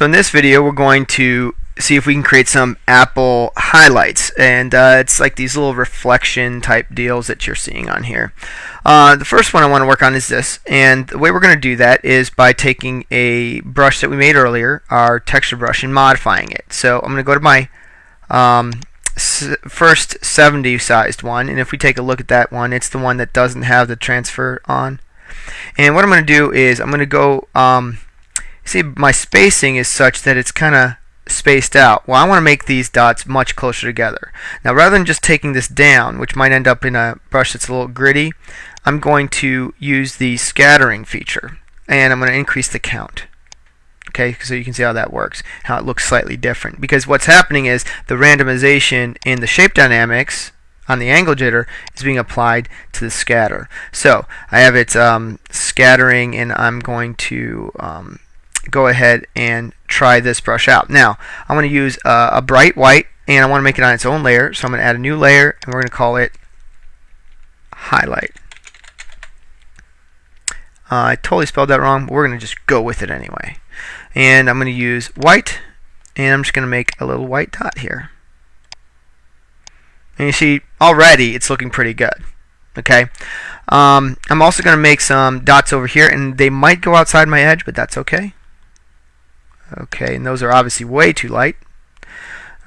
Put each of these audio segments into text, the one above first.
So in this video we're going to see if we can create some Apple highlights and uh, it's like these little reflection type deals that you're seeing on here. Uh, the first one I want to work on is this and the way we're going to do that is by taking a brush that we made earlier, our texture brush, and modifying it. So I'm going to go to my um, first 70 sized one and if we take a look at that one it's the one that doesn't have the transfer on and what I'm going to do is I'm going to go um, see my spacing is such that it's kind of spaced out. Well, I want to make these dots much closer together. Now, rather than just taking this down, which might end up in a brush that's a little gritty, I'm going to use the scattering feature, and I'm going to increase the count. Okay, so you can see how that works, how it looks slightly different. Because what's happening is the randomization in the shape dynamics on the angle jitter is being applied to the scatter. So I have it um, scattering, and I'm going to um, go ahead and try this brush out. Now, I'm going to use a bright white and I want to make it on its own layer. So I'm going to add a new layer and we're going to call it highlight. Uh, I totally spelled that wrong, but we're going to just go with it anyway. And I'm going to use white and I'm just going to make a little white dot here. And you see already it's looking pretty good. Okay. Um, I'm also going to make some dots over here and they might go outside my edge, but that's okay. Okay, and those are obviously way too light.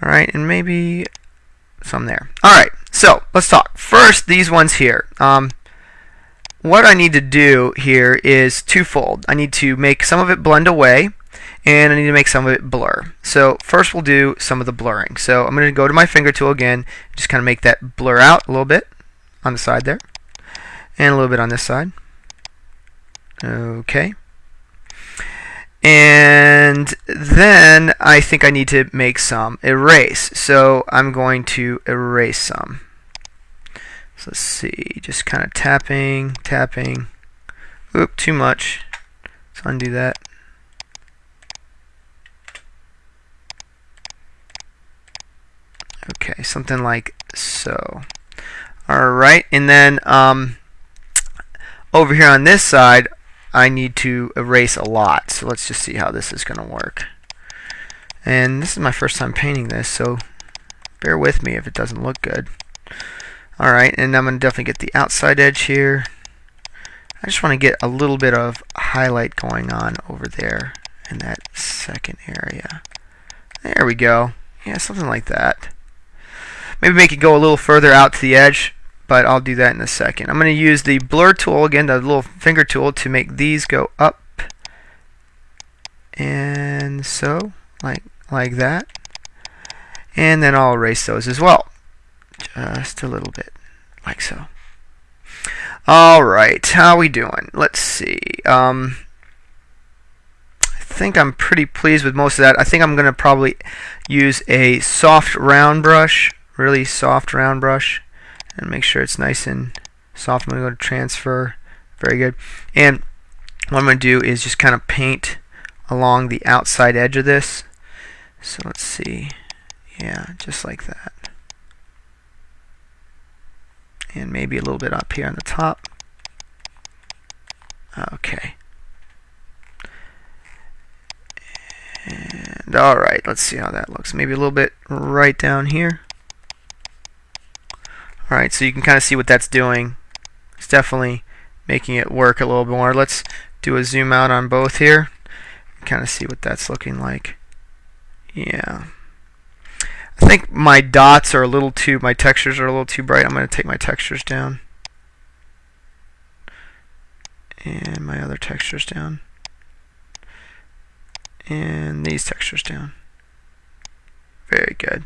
Alright, and maybe some there. Alright, so let's talk. First, these ones here. Um, what I need to do here is twofold. I need to make some of it blend away, and I need to make some of it blur. So first we'll do some of the blurring. So I'm going to go to my finger tool again, just kind of make that blur out a little bit on the side there, and a little bit on this side. Okay. And then I think I need to make some erase. So I'm going to erase some. So let's see, just kind of tapping, tapping. Oop, too much. Let's undo that. Okay, something like so. Alright, and then um, over here on this side, I need to erase a lot. So let's just see how this is going to work. And this is my first time painting this, so bear with me if it doesn't look good. Alright, and I'm going to definitely get the outside edge here. I just want to get a little bit of highlight going on over there in that second area. There we go. Yeah, something like that. Maybe make it go a little further out to the edge but I'll do that in a second. I'm going to use the blur tool again, the little finger tool, to make these go up and so, like like that. And then I'll erase those as well, just a little bit, like so. All right, how are we doing? Let's see. Um, I think I'm pretty pleased with most of that. I think I'm going to probably use a soft round brush, really soft round brush and make sure it's nice and soft. I'm going to go to transfer. Very good. And what I'm going to do is just kind of paint along the outside edge of this. So let's see. Yeah, just like that. And maybe a little bit up here on the top. Okay. And alright, let's see how that looks. Maybe a little bit right down here. Alright, so you can kind of see what that's doing. It's definitely making it work a little bit more. Let's do a zoom out on both here. Kind of see what that's looking like. Yeah. I think my dots are a little too, my textures are a little too bright. I'm going to take my textures down. And my other textures down. And these textures down. Very good.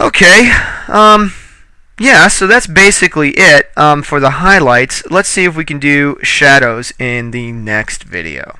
Okay, um, yeah, so that's basically it um, for the highlights. Let's see if we can do shadows in the next video.